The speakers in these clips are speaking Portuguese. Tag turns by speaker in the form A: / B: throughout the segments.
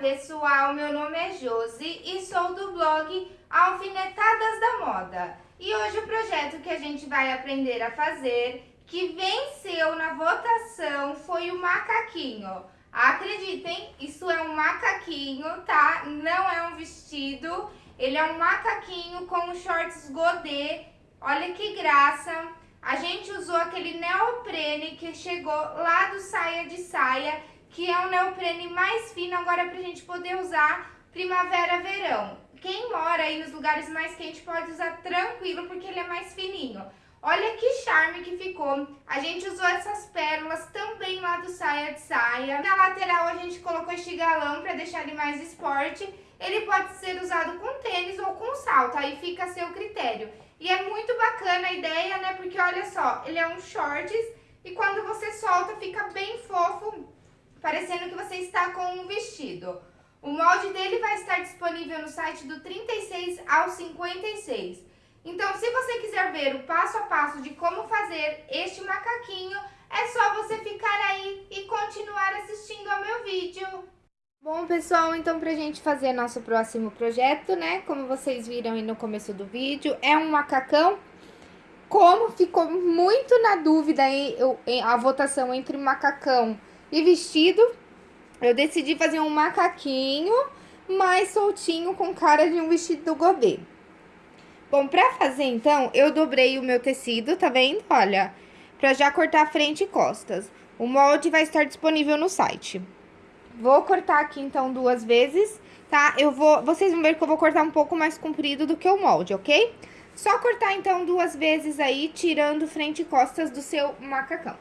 A: pessoal, meu nome é Josi e sou do blog Alfinetadas da Moda. E hoje o projeto que a gente vai aprender a fazer, que venceu na votação, foi o macaquinho. Acreditem, isso é um macaquinho, tá? Não é um vestido, ele é um macaquinho com shorts godê. Olha que graça! A gente usou aquele neoprene que chegou lá do saia de saia que é um neoprene mais fino agora pra gente poder usar primavera-verão. Quem mora aí nos lugares mais quentes pode usar tranquilo porque ele é mais fininho. Olha que charme que ficou. A gente usou essas pérolas também lá do saia de saia. Na lateral a gente colocou este galão para deixar ele mais esporte. Ele pode ser usado com tênis ou com salto, aí fica a seu critério. E é muito bacana a ideia, né? Porque olha só, ele é um shorts e quando você solta fica bem fofo parecendo que você está com um vestido. O molde dele vai estar disponível no site do 36 ao 56. Então, se você quiser ver o passo a passo de como fazer este macaquinho, é só você ficar aí e continuar assistindo ao meu vídeo. Bom, pessoal, então pra gente fazer nosso próximo projeto, né, como vocês viram aí no começo do vídeo, é um macacão. Como ficou muito na dúvida aí a votação entre macacão e vestido, eu decidi fazer um macaquinho mais soltinho com cara de um vestido do gobê. Bom, pra fazer então, eu dobrei o meu tecido, tá vendo? Olha, pra já cortar frente e costas. O molde vai estar disponível no site. Vou cortar aqui então duas vezes, tá? Eu vou, vocês vão ver que eu vou cortar um pouco mais comprido do que o molde, ok? Só cortar então duas vezes aí, tirando frente e costas do seu macacão.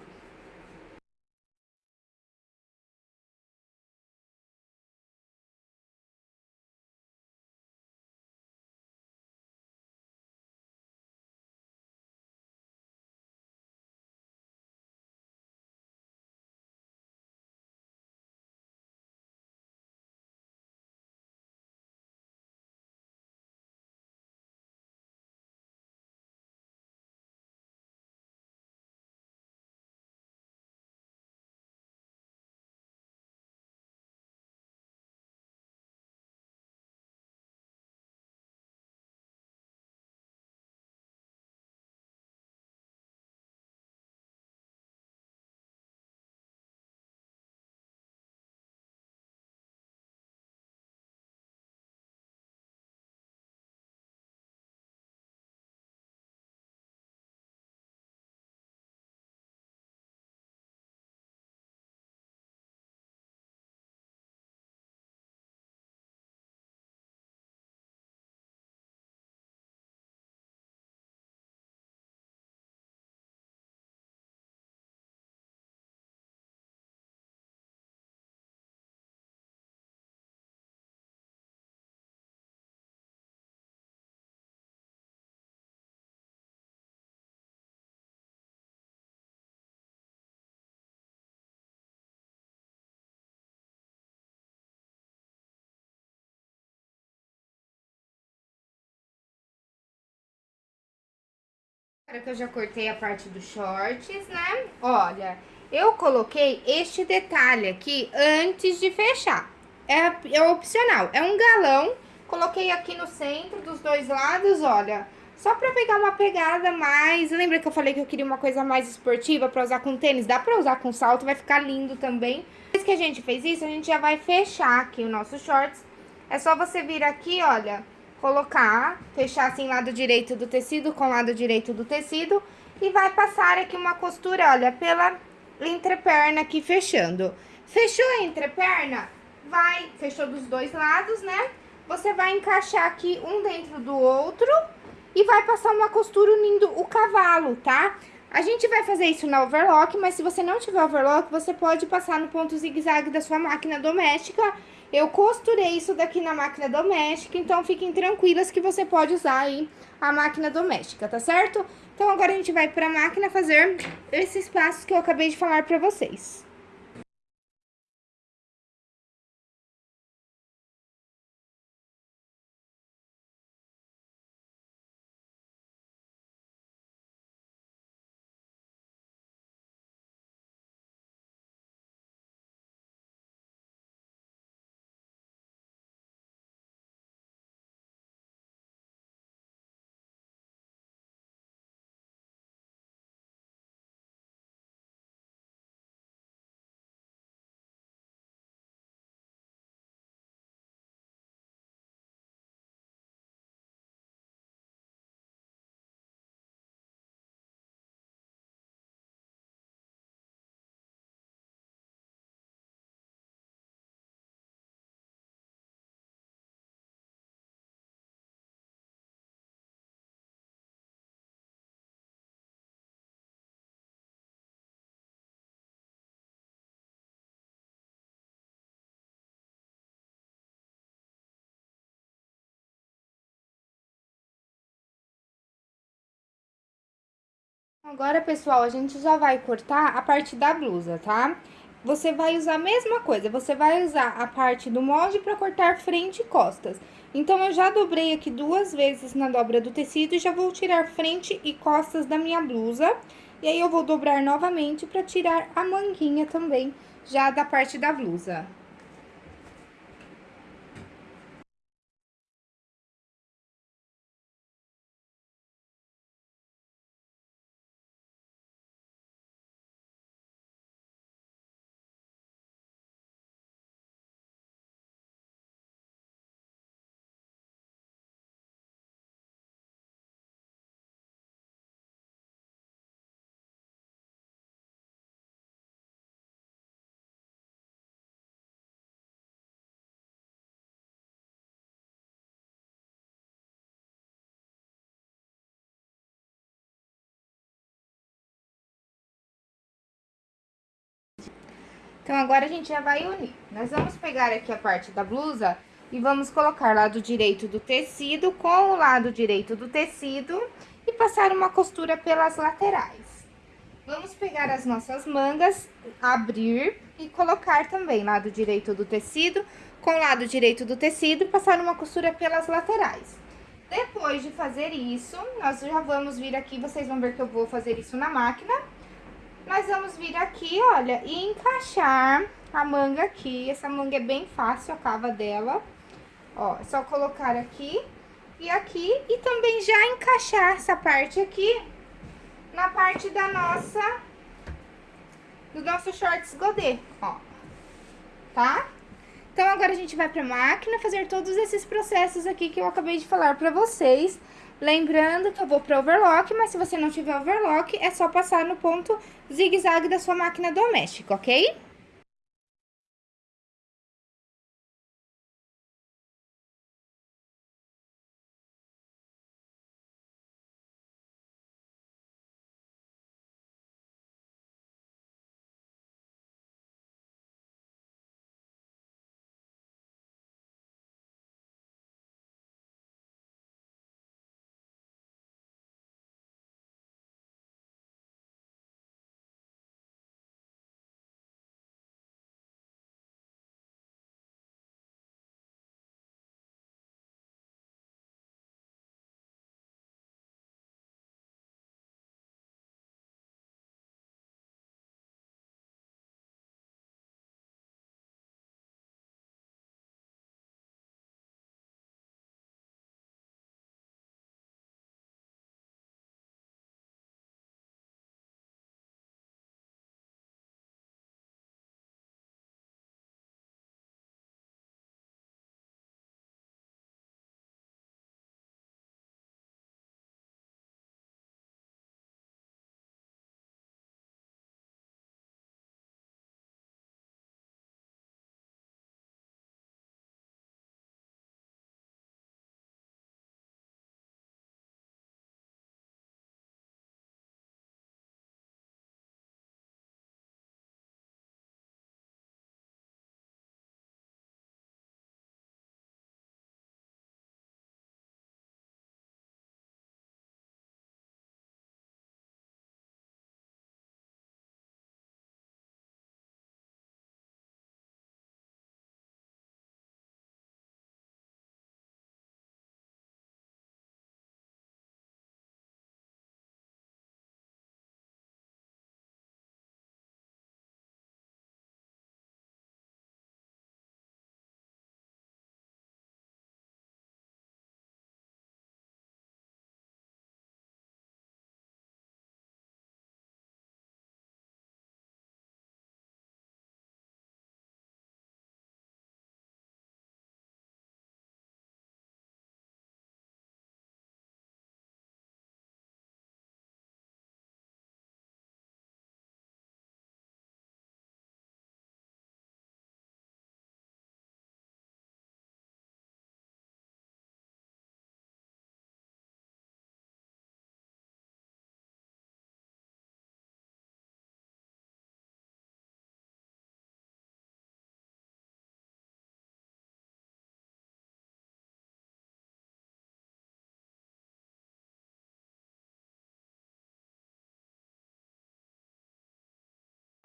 A: Agora que eu já cortei a parte dos shorts, né? Olha, eu coloquei este detalhe aqui antes de fechar. É, é opcional, é um galão. Coloquei aqui no centro dos dois lados, olha. Só pra pegar uma pegada mais... Lembra que eu falei que eu queria uma coisa mais esportiva pra usar com tênis? Dá pra usar com salto, vai ficar lindo também. Depois que a gente fez isso, a gente já vai fechar aqui o nosso shorts. É só você vir aqui, olha colocar, fechar assim lado direito do tecido com lado direito do tecido e vai passar aqui uma costura, olha, pela entreperna aqui fechando. Fechou a entreperna? Vai, fechou dos dois lados, né? Você vai encaixar aqui um dentro do outro e vai passar uma costura unindo o cavalo, tá? A gente vai fazer isso na overlock, mas se você não tiver overlock, você pode passar no ponto zigue-zague da sua máquina doméstica eu costurei isso daqui na máquina doméstica, então fiquem tranquilas que você pode usar aí a máquina doméstica, tá certo? Então agora a gente vai pra máquina fazer esses passos que eu acabei de falar pra vocês. Agora, pessoal, a gente já vai cortar a parte da blusa, tá? Você vai usar a mesma coisa, você vai usar a parte do molde para cortar frente e costas. Então, eu já dobrei aqui duas vezes na dobra do tecido e já vou tirar frente e costas da minha blusa. E aí, eu vou dobrar novamente para tirar a manguinha também, já da parte da blusa. Então, agora a gente já vai unir. Nós vamos pegar aqui a parte da blusa e vamos colocar lado direito do tecido com o lado direito do tecido e passar uma costura pelas laterais. Vamos pegar as nossas mangas, abrir e colocar também lado direito do tecido com o lado direito do tecido e passar uma costura pelas laterais. Depois de fazer isso, nós já vamos vir aqui, vocês vão ver que eu vou fazer isso na máquina nós vamos vir aqui, olha, e encaixar a manga aqui. Essa manga é bem fácil, a cava dela. Ó, é só colocar aqui e aqui. E também já encaixar essa parte aqui na parte da nossa... Do nosso shorts godê, ó. Tá? Então, agora a gente vai pra máquina fazer todos esses processos aqui que eu acabei de falar pra vocês. Lembrando que eu vou para overlock, mas se você não tiver overlock, é só passar no ponto zigue-zague da sua máquina doméstica, ok?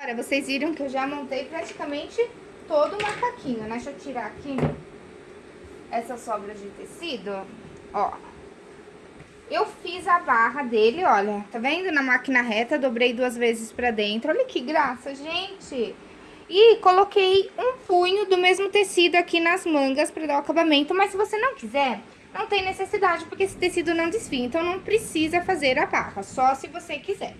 A: Agora, vocês viram que eu já montei praticamente todo o macaquinho, né? Deixa eu tirar aqui essa sobra de tecido, ó. Eu fiz a barra dele, olha, tá vendo? Na máquina reta, dobrei duas vezes pra dentro. Olha que graça, gente! E coloquei um punho do mesmo tecido aqui nas mangas pra dar o acabamento, mas se você não quiser, não tem necessidade, porque esse tecido não desfia, então não precisa fazer a barra, só se você quiser.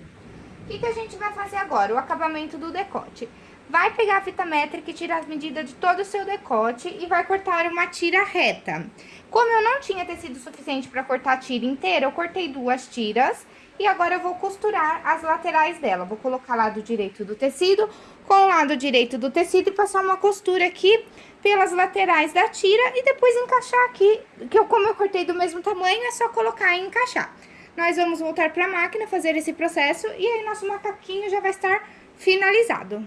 A: O que, que a gente vai fazer agora? O acabamento do decote. Vai pegar a fita métrica e tirar as medidas de todo o seu decote e vai cortar uma tira reta. Como eu não tinha tecido suficiente para cortar a tira inteira, eu cortei duas tiras e agora eu vou costurar as laterais dela. Vou colocar lado direito do tecido com o lado direito do tecido e passar uma costura aqui pelas laterais da tira e depois encaixar aqui, que eu, como eu cortei do mesmo tamanho, é só colocar e encaixar. Nós vamos voltar para a máquina, fazer esse processo e aí nosso macaquinho já vai estar finalizado.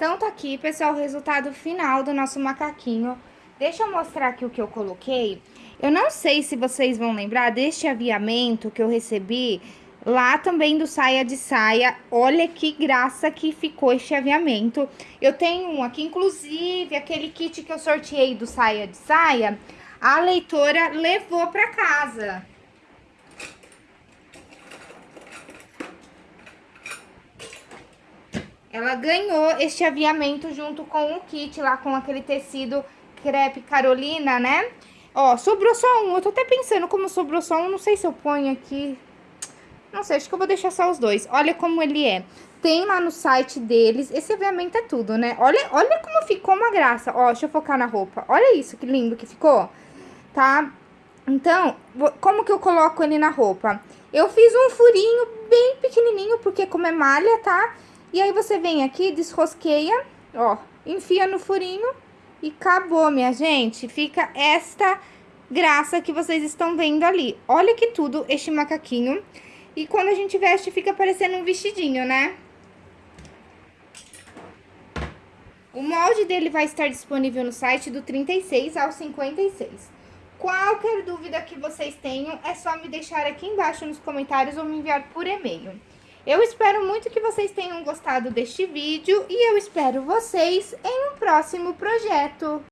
A: Então, tá aqui, pessoal, o resultado final do nosso macaquinho. Deixa eu mostrar aqui o que eu coloquei. Eu não sei se vocês vão lembrar deste aviamento que eu recebi lá também do Saia de Saia. Olha que graça que ficou este aviamento. Eu tenho um aqui, inclusive, aquele kit que eu sorteei do Saia de Saia, a leitora levou pra casa. Ela ganhou este aviamento junto com o kit lá, com aquele tecido crepe Carolina, né? Ó, sobrou só um. Eu tô até pensando como sobrou só um, não sei se eu ponho aqui. Não sei, acho que eu vou deixar só os dois. Olha como ele é. Tem lá no site deles. Esse aviamento é tudo, né? Olha, olha como ficou uma graça. Ó, deixa eu focar na roupa. Olha isso, que lindo que ficou. Tá? Então, como que eu coloco ele na roupa? Eu fiz um furinho bem pequenininho, porque como é malha, tá? Tá? E aí você vem aqui, desrosqueia, ó, enfia no furinho e acabou, minha gente. Fica esta graça que vocês estão vendo ali. Olha que tudo este macaquinho. E quando a gente veste, fica parecendo um vestidinho, né? O molde dele vai estar disponível no site do 36 ao 56. Qualquer dúvida que vocês tenham, é só me deixar aqui embaixo nos comentários ou me enviar por e-mail. Eu espero muito que vocês tenham gostado deste vídeo e eu espero vocês em um próximo projeto.